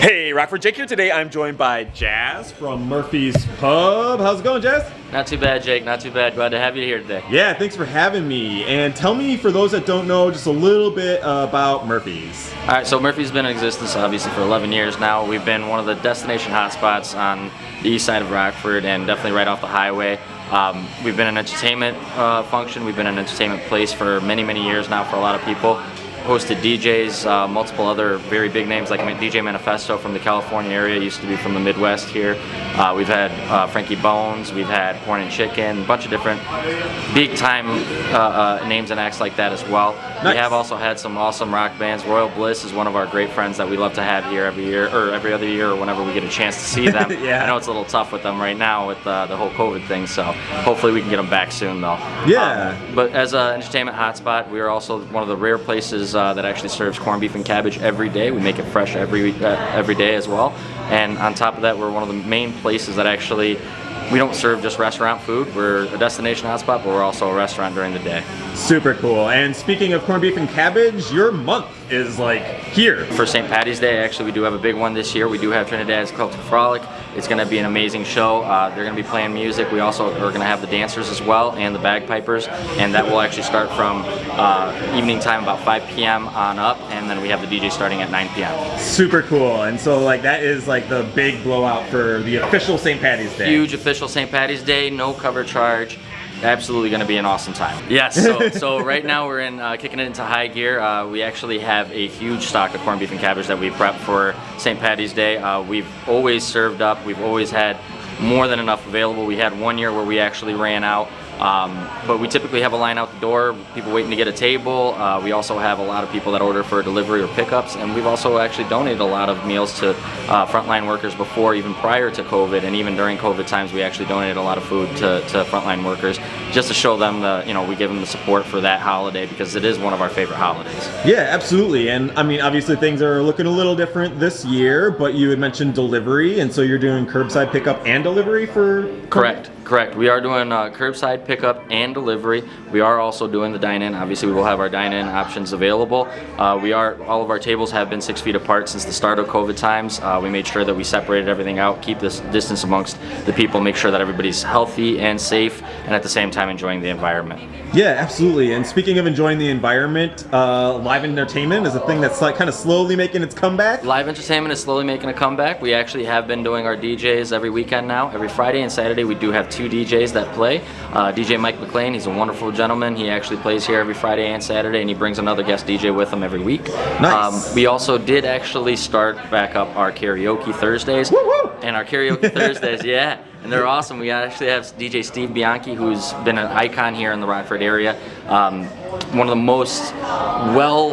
Hey, Rockford Jake here. Today I'm joined by Jazz from Murphy's Pub. How's it going, Jazz? Not too bad, Jake. Not too bad. Glad to have you here today. Yeah, thanks for having me. And tell me, for those that don't know, just a little bit about Murphy's. All right, so Murphy's been in existence obviously for 11 years now. We've been one of the destination hotspots on the east side of Rockford and definitely right off the highway. Um, we've been an entertainment uh, function. We've been an entertainment place for many, many years now for a lot of people hosted DJs, uh, multiple other very big names like DJ Manifesto from the California area, used to be from the Midwest here. Uh, we've had uh, Frankie Bones, we've had Porn and Chicken, a bunch of different big time uh, uh, names and acts like that as well. Nice. We have also had some awesome rock bands. Royal Bliss is one of our great friends that we love to have here every year, or every other year, or whenever we get a chance to see them. yeah. I know it's a little tough with them right now with uh, the whole COVID thing, so hopefully we can get them back soon though. Yeah. Um, but as an entertainment hotspot, we are also one of the rare places uh, that actually serves corned beef and cabbage every day. We make it fresh every uh, every day as well. And on top of that, we're one of the main places that actually we don't serve just restaurant food. We're a destination hotspot, but we're also a restaurant during the day. Super cool. And speaking of corned beef and cabbage, your month is like here. For St. Patty's Day, actually, we do have a big one this year. We do have Trinidad's Celtic Frolic. It's going to be an amazing show. Uh, they're going to be playing music. We also are going to have the dancers as well and the bagpipers, and that will actually start from uh, evening time about 5 p.m. on up, and then we have the DJ starting at 9 p.m. Super cool. And so like that is like the big blowout for the official St. Patty's Day. Huge official St. Patty's Day, no cover charge absolutely going to be an awesome time. Yes, so, so right now we're in uh, kicking it into high gear. Uh, we actually have a huge stock of corned beef and cabbage that we prep for St. Patty's Day. Uh, we've always served up. We've always had more than enough available. We had one year where we actually ran out. Um, but we typically have a line out the door, people waiting to get a table. Uh, we also have a lot of people that order for delivery or pickups, and we've also actually donated a lot of meals to uh, frontline workers before, even prior to COVID, and even during COVID times, we actually donated a lot of food to, to frontline workers just to show them the, you know, we give them the support for that holiday because it is one of our favorite holidays. Yeah, absolutely. And I mean, obviously things are looking a little different this year, but you had mentioned delivery, and so you're doing curbside pickup and delivery for? Correct. Correct. We are doing uh, curbside pickup and delivery. We are also doing the dine-in. Obviously, we will have our dine-in options available. Uh, we are all of our tables have been six feet apart since the start of COVID times. Uh, we made sure that we separated everything out, keep this distance amongst the people, make sure that everybody's healthy and safe, and at the same time enjoying the environment. Yeah, absolutely. And speaking of enjoying the environment, uh, live entertainment is a thing that's like kind of slowly making its comeback. Live entertainment is slowly making a comeback. We actually have been doing our DJs every weekend now. Every Friday and Saturday, we do have two DJs that play. Uh, DJ Mike McLean, he's a wonderful gentleman. He actually plays here every Friday and Saturday, and he brings another guest DJ with him every week. Nice. Um, we also did actually start back up our karaoke Thursdays. Woo -woo! And our karaoke Thursdays, yeah and they're awesome. We actually have DJ Steve Bianchi, who's been an icon here in the Rockford area. Um, one of the most well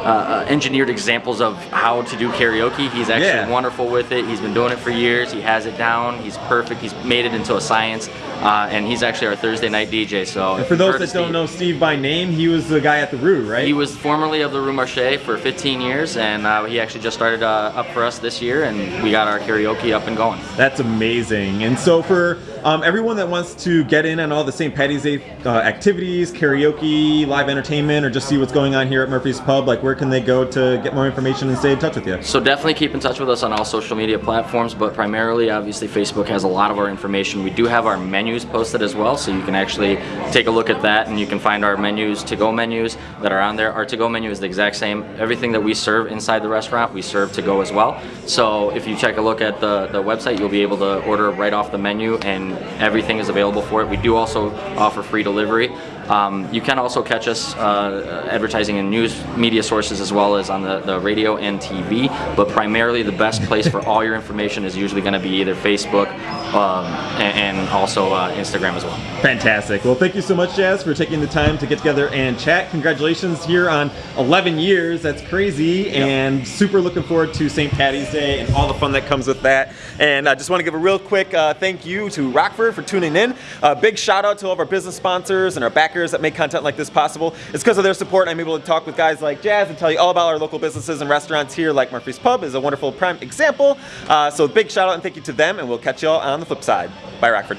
uh, uh, engineered examples of how to do karaoke. He's actually yeah. wonderful with it. He's been doing it for years. He has it down. He's perfect. He's made it into a science. Uh, and he's actually our Thursday night DJ. So and for those that don't know Steve by name, he was the guy at the Rue, right? He was formerly of the Rue Marché for 15 years, and uh, he actually just started uh, up for us this year, and we got our karaoke up and going. That's amazing. And so for um, everyone that wants to get in on all the St. Patty's Day uh, activities, karaoke, live entertainment, or just see what's going on here at Murphy's Pub, like where can they go to get more information and stay in touch with you? So definitely keep in touch with us on all social media platforms, but primarily, obviously, Facebook has a lot of our information. We do have our menus posted as well, so you can actually take a look at that and you can find our menus, to-go menus that are on there. Our to-go menu is the exact same. Everything that we serve inside the restaurant, we serve to go as well. So if you take a look at the, the website, you'll be able to order right off the menu and everything is available for it. We do also offer free delivery. Um, you can also catch us uh, advertising in news media sources as well as on the, the radio and TV, but primarily the best place for all your information is usually going to be either Facebook um, and, and, also uh, Instagram as well. Fantastic. Well, thank you so much, Jazz, for taking the time to get together and chat. Congratulations here on 11 years. That's crazy, yep. and super looking forward to St. Patty's Day and all the fun that comes with that. And I just want to give a real quick uh, thank you to Rockford for tuning in. A big shout out to all of our business sponsors and our back that make content like this possible. It's because of their support I'm able to talk with guys like Jazz and tell you all about our local businesses and restaurants here like Murphy's Pub is a wonderful prime example. Uh, so big shout out and thank you to them and we'll catch you all on the flip side. Bye Rockford.